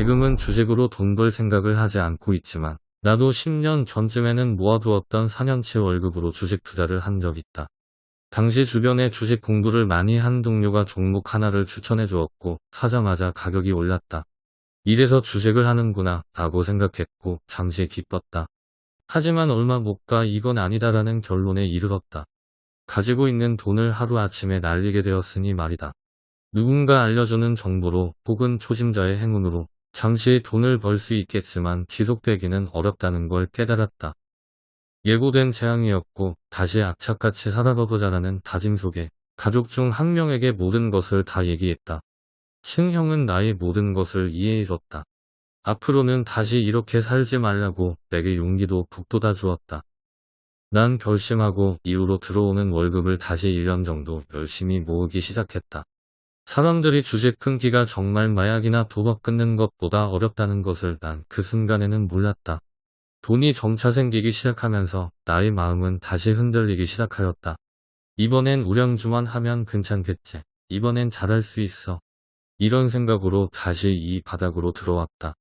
지금은 주식으로 돈 벌 생각을 하지 않고 있지만 나도 10년 전쯤에는 모아두었던 4년치 월급으로 주식 투자를 한 적 있다. 당시 주변에 주식 공부를 많이 한 동료가 종목 하나를 추천해 주었고 사자마자 가격이 올랐다. 이래서 주식을 하는구나 라고 생각했고 잠시 기뻤다. 하지만 얼마 못 가 이건 아니다라는 결론에 이르렀다. 가지고 있는 돈을 하루아침에 날리게 되었으니 말이다. 누군가 알려주는 정보로 혹은 초심자의 행운으로 잠시 돈을 벌 수 있겠지만 지속되기는 어렵다는 걸 깨달았다. 예고된 재앙이었고 다시 악착같이 살아보자라는 다짐 속에 가족 중 한 명에게 모든 것을 다 얘기했다. 친형은 나의 모든 것을 이해해줬다. 앞으로는 다시 이렇게 살지 말라고 내게 용기도 북돋아 주었다. 난 결심하고 이후로 들어오는 월급을 다시 1년 정도 열심히 모으기 시작했다. 사람들이 주식 끊기가 정말 마약이나 도박 끊는 것보다 어렵다는 것을 난 그 순간에는 몰랐다. 돈이 점차 생기기 시작하면서 나의 마음은 다시 흔들리기 시작하였다. 이번엔 우량주만 하면 괜찮겠지. 이번엔 잘할 수 있어. 이런 생각으로 다시 이 바닥으로 들어왔다.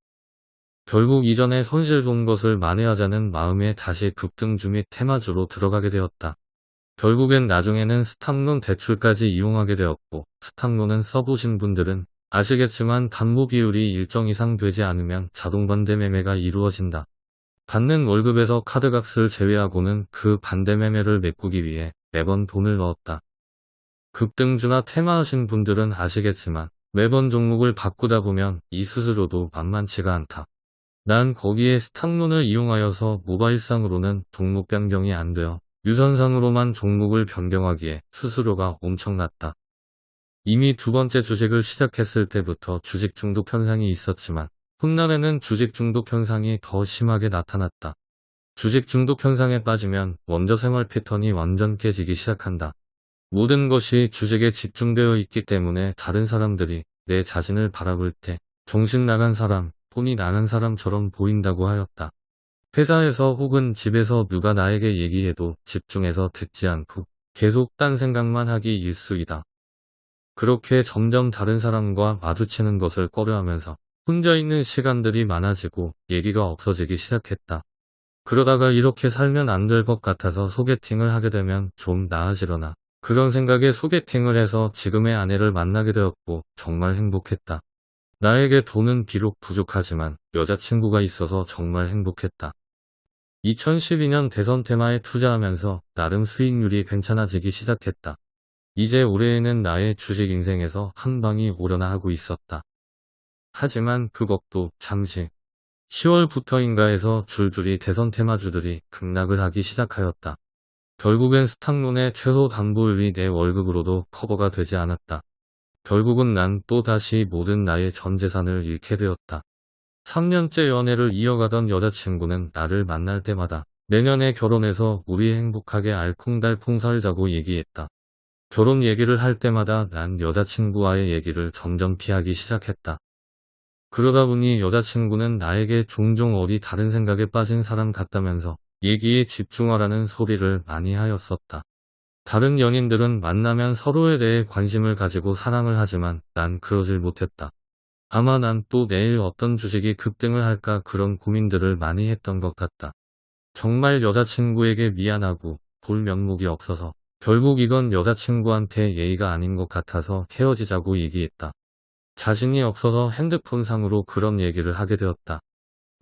결국 이전에 손실 본 것을 만회하자는 마음에 다시 급등주 및 테마주로 들어가게 되었다. 결국엔 나중에는 스탑론 대출까지 이용하게 되었고 스탑론은 써보신 분들은 아시겠지만 담보 비율이 일정 이상 되지 않으면 자동 반대 매매가 이루어진다. 받는 월급에서 카드값을 제외하고는 그 반대 매매를 메꾸기 위해 매번 돈을 넣었다. 급등주나 테마하신 분들은 아시겠지만 매번 종목을 바꾸다 보면 이 스스로도 만만치가 않다. 난 거기에 스탑론을 이용하여서 모바일상으로는 종목 변경이 안 되어 유선상으로만 종목을 변경하기에 수수료가 엄청났다. 이미 두 번째 주식을 시작했을 때부터 주식 중독 현상이 있었지만 훗날에는 주식 중독 현상이 더 심하게 나타났다. 주식 중독 현상에 빠지면 먼저 생활 패턴이 완전 깨지기 시작한다. 모든 것이 주식에 집중되어 있기 때문에 다른 사람들이 내 자신을 바라볼 때 정신 나간 사람, 돈이 나간 사람처럼 보인다고 하였다. 회사에서 혹은 집에서 누가 나에게 얘기해도 집중해서 듣지 않고 계속 딴 생각만 하기 일수이다. 그렇게 점점 다른 사람과 마주치는 것을 꺼려하면서 혼자 있는 시간들이 많아지고 얘기가 없어지기 시작했다. 그러다가 이렇게 살면 안 될 것 같아서 소개팅을 하게 되면 좀 나아지려나. 그런 생각에 소개팅을 해서 지금의 아내를 만나게 되었고 정말 행복했다. 나에게 돈은 비록 부족하지만 여자친구가 있어서 정말 행복했다. 2012년 대선 테마에 투자하면서 나름 수익률이 괜찮아지기 시작했다. 이제 올해에는 나의 주식 인생에서 한 방이 오려나 하고 있었다. 하지만 그것도 잠시 10월부터인가 해서 줄줄이 대선 테마주들이 급락을 하기 시작하였다. 결국엔 스탁론의 최소 담보율이 내 월급으로도 커버가 되지 않았다. 결국은 난 또다시 모든 나의 전 재산을 잃게 되었다. 3년째 연애를 이어가던 여자친구는 나를 만날 때마다 내년에 결혼해서 우리 행복하게 알콩달콩 살자고 얘기했다. 결혼 얘기를 할 때마다 난 여자친구와의 얘기를 점점 피하기 시작했다. 그러다 보니 여자친구는 나에게 종종 어디 다른 생각에 빠진 사람 같다면서 얘기에 집중하라는 소리를 많이 하였었다. 다른 연인들은 만나면 서로에 대해 관심을 가지고 사랑을 하지만 난 그러질 못했다. 아마 난 또 내일 어떤 주식이 급등을 할까 그런 고민들을 많이 했던 것 같다. 정말 여자친구에게 미안하고 볼 면목이 없어서 결국 이건 여자친구한테 예의가 아닌 것 같아서 헤어지자고 얘기했다. 자신이 없어서 핸드폰상으로 그런 얘기를 하게 되었다.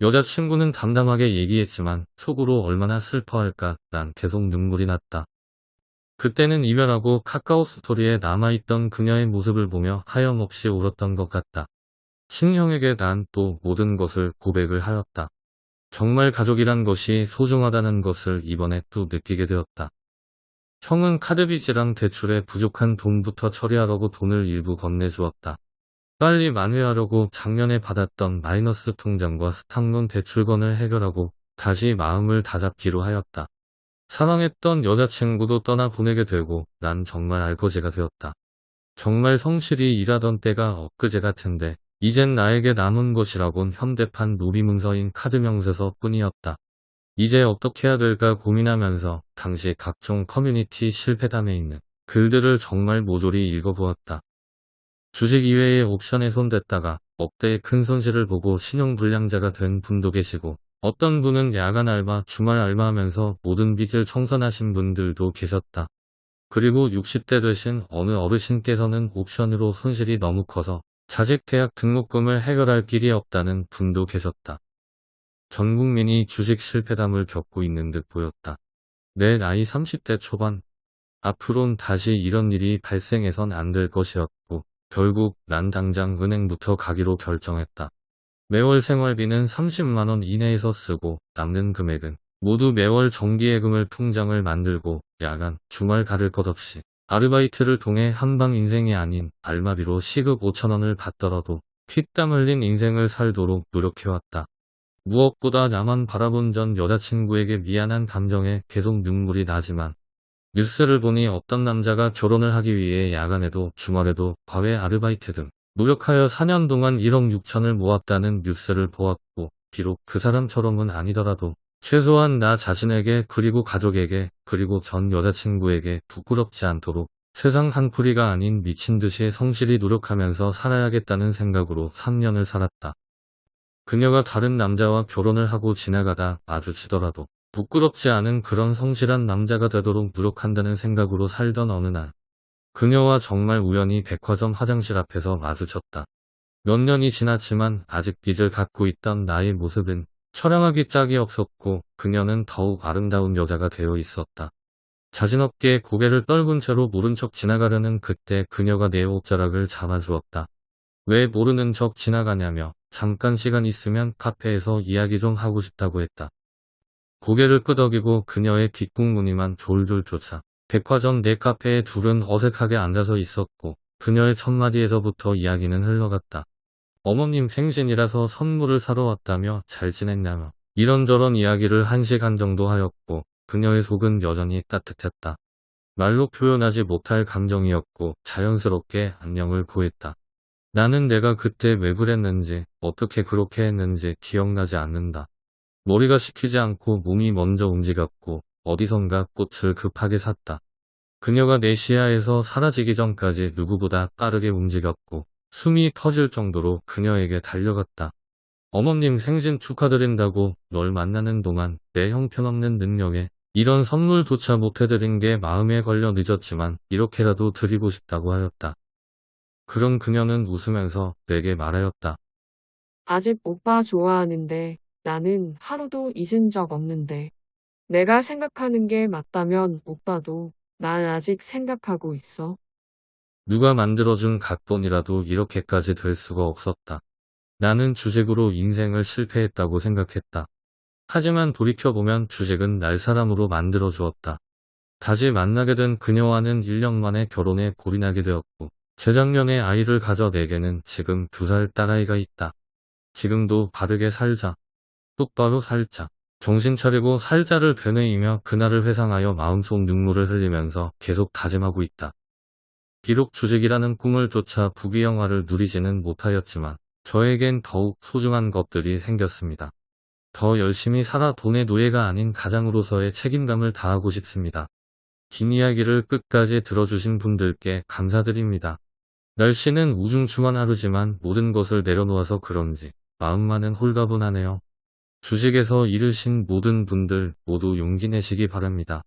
여자친구는 담담하게 얘기했지만 속으로 얼마나 슬퍼할까 난 계속 눈물이 났다. 그때는 이별하고 카카오 스토리에 남아있던 그녀의 모습을 보며 하염없이 울었던 것 같다. 친형에게 난 또 모든 것을 고백을 하였다. 정말 가족이란 것이 소중하다는 것을 이번에 또 느끼게 되었다. 형은 카드빚이랑 대출에 부족한 돈부터 처리하려고 돈을 일부 건네주었다. 빨리 만회하려고 작년에 받았던 마이너스 통장과 스탁론 대출건을 해결하고 다시 마음을 다잡기로 하였다. 사랑했던 여자친구도 떠나 보내게 되고 난 정말 알거지가 되었다. 정말 성실히 일하던 때가 엊그제 같은데 이젠 나에게 남은 것이라곤 현대판 누리문서인 카드명세서 뿐이었다. 이제 어떻게 해야 될까 고민하면서 당시 각종 커뮤니티 실패담에 있는 글들을 정말 모조리 읽어보았다. 주식 이외의 옵션에 손댔다가 억대의 큰 손실을 보고 신용불량자가 된 분도 계시고 어떤 분은 야간 알바, 주말 알바하면서 모든 빚을 청산하신 분들도 계셨다. 그리고 60대 되신 어느 어르신께서는 옵션으로 손실이 너무 커서 자식 대학 등록금을 해결할 길이 없다는 분도 계셨다. 전 국민이 주식 실패담을 겪고 있는 듯 보였다. 내 나이 30대 초반. 앞으론 다시 이런 일이 발생해선 안 될 것이었고 결국 난 당장 은행부터 가기로 결정했다. 매월 생활비는 30만원 이내에서 쓰고 남는 금액은 모두 매월 정기예금을 통장을 만들고 야간, 주말 가릴 것 없이 아르바이트를 통해 한방 인생이 아닌 알마비로 시급 5천원을 받더라도 피땀 흘린 인생을 살도록 노력해왔다. 무엇보다 나만 바라본 전 여자친구에게 미안한 감정에 계속 눈물이 나지만 뉴스를 보니 어떤 남자가 결혼을 하기 위해 야간에도 주말에도 과외 아르바이트 등 노력하여 4년 동안 1억 6천을 모았다는 뉴스를 보았고 비록 그 사람처럼은 아니더라도 최소한 나 자신에게 그리고 가족에게 그리고 전 여자친구에게 부끄럽지 않도록 세상 한풀이가 아닌 미친 듯이 성실히 노력하면서 살아야겠다는 생각으로 3년을 살았다. 그녀가 다른 남자와 결혼을 하고 지나가다 마주치더라도 부끄럽지 않은 그런 성실한 남자가 되도록 노력한다는 생각으로 살던 어느 날 그녀와 정말 우연히 백화점 화장실 앞에서 마주쳤다. 몇 년이 지났지만 아직 빚을 갖고 있던 나의 모습은 처량하기 짝이 없었고 그녀는 더욱 아름다운 여자가 되어 있었다. 자신없게 고개를 떨군 채로 모른 척 지나가려는 그때 그녀가 내 옷자락을 잡아주었다. 왜 모르는 척 지나가냐며 잠깐 시간 있으면 카페에서 이야기 좀 하고 싶다고 했다. 고개를 끄덕이고 그녀의 뒷국무늬만 졸졸 쫓아 백화점 내 카페에 둘은 어색하게 앉아서 있었고 그녀의 첫마디에서부터 이야기는 흘러갔다. 어머님 생신이라서 선물을 사러 왔다며 잘 지냈냐며 이런저런 이야기를 한 시간 정도 하였고 그녀의 속은 여전히 따뜻했다. 말로 표현하지 못할 감정이었고 자연스럽게 안녕을 구했다. 나는 내가 그때 왜 그랬는지 어떻게 그렇게 했는지 기억나지 않는다. 머리가 식히지 않고 몸이 먼저 움직였고 어디선가 꽃을 급하게 샀다. 그녀가 내 시야에서 사라지기 전까지 누구보다 빠르게 움직였고 숨이 터질 정도로 그녀에게 달려갔다. 어머님 생신 축하드린다고 널 만나는 동안 내 형편없는 능력에 이런 선물조차 못해드린 게 마음에 걸려 늦었지만 이렇게라도 드리고 싶다고 하였다. 그런 그녀는 웃으면서 내게 말하였다. 아직 오빠 좋아하는데 나는 하루도 잊은 적 없는데. 내가 생각하는 게 맞다면 오빠도 난 아직 생각하고 있어. 누가 만들어준 각본이라도 이렇게까지 될 수가 없었다. 나는 주식으로 인생을 실패했다고 생각했다. 하지만 돌이켜보면 주식은 날 사람으로 만들어 주었다. 다시 만나게 된 그녀와는 1년 만에 결혼에 골인하게 되었고 재작년에 아이를 가져 내게는 지금 두살 딸아이가 있다. 지금도 바르게 살자. 똑바로 살자. 정신 차리고 살자를 되뇌이며 그날을 회상하여 마음속 눈물을 흘리면서 계속 다짐하고 있다. 비록 주식이라는 꿈을 쫓아 부귀영화를 누리지는 못하였지만 저에겐 더욱 소중한 것들이 생겼습니다. 더 열심히 살아 돈의 노예가 아닌 가장으로서의 책임감을 다하고 싶습니다. 긴 이야기를 끝까지 들어주신 분들께 감사드립니다. 날씨는 우중충한 하루지만 모든 것을 내려놓아서 그런지 마음만은 홀가분하네요. 주식에서 잃으신 모든 분들 모두 용기 내시기 바랍니다.